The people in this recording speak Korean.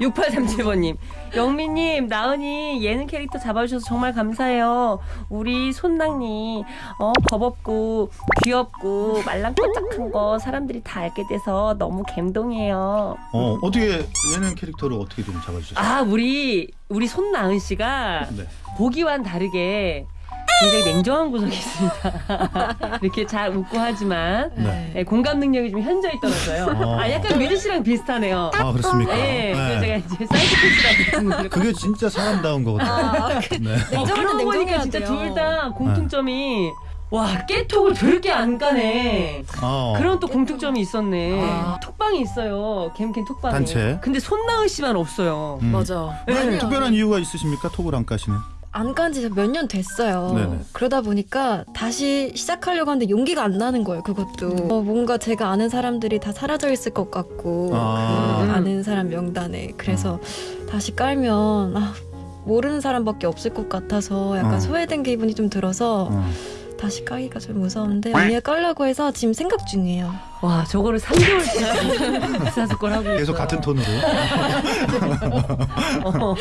3757번님. 영미님, 나은이 예능 캐릭터 잡아주셔서 정말 감사해요. 우리 손낭니, 어, 겁없고, 귀엽고, 말랑꼬짝한 거 사람들이 다 알게 돼서 너무 감동해요. 어 어떻게 예능 캐릭터를 어떻게 좀 잡아주셨어요? 아, 우리, 우리 손나은 씨가 네. 보기와는 다르게 굉장히 냉정한 구석이 있습니다. 이렇게 잘 웃고 하지만 네. 네, 공감 능력이 좀 현저히 떨어져요. 어. 아, 약간 뮤지 씨랑 비슷하네요. 아 그렇습니까? 네, 그래서 네. 제가 이제 사이코패스라고 그게 진짜 사람다운 거거든요. 네. 어, 냉정할 그러고 땐 보니까 냉정해야 진짜 돼요. 둘다 공통점이 와 깨톡을 저렇게 안 까네. 어. 그런 또 공통점이 있었네. 아. 톡방이 있어요. 캠캠 톡방에. 단체. 근데 손나은 씨만 없어요. 음. 맞아. 왜 특별한 이유가 있으십니까? 톡을 안 까시는? 안 간 지 몇 년 됐어요. 네네. 그러다 보니까 다시 시작하려고 하는데 용기가 안 나는 거예요. 그것도 어, 뭔가 제가 아는 사람들이 다 사라져 있을 것 같고 아. 그 아는 사람 명단에 그래서 다시 깔면 아, 모르는 사람밖에 없을 것 같아서 약간 어. 소외된 기분이 좀 들어서 어. 다시 까기가 좀 무서운데 언니가 깔라고 해서 지금 생각 중이에요. 와 저거를 3개월씩 사스걸 하고 계속 있어요. 같은 톤으로. 어.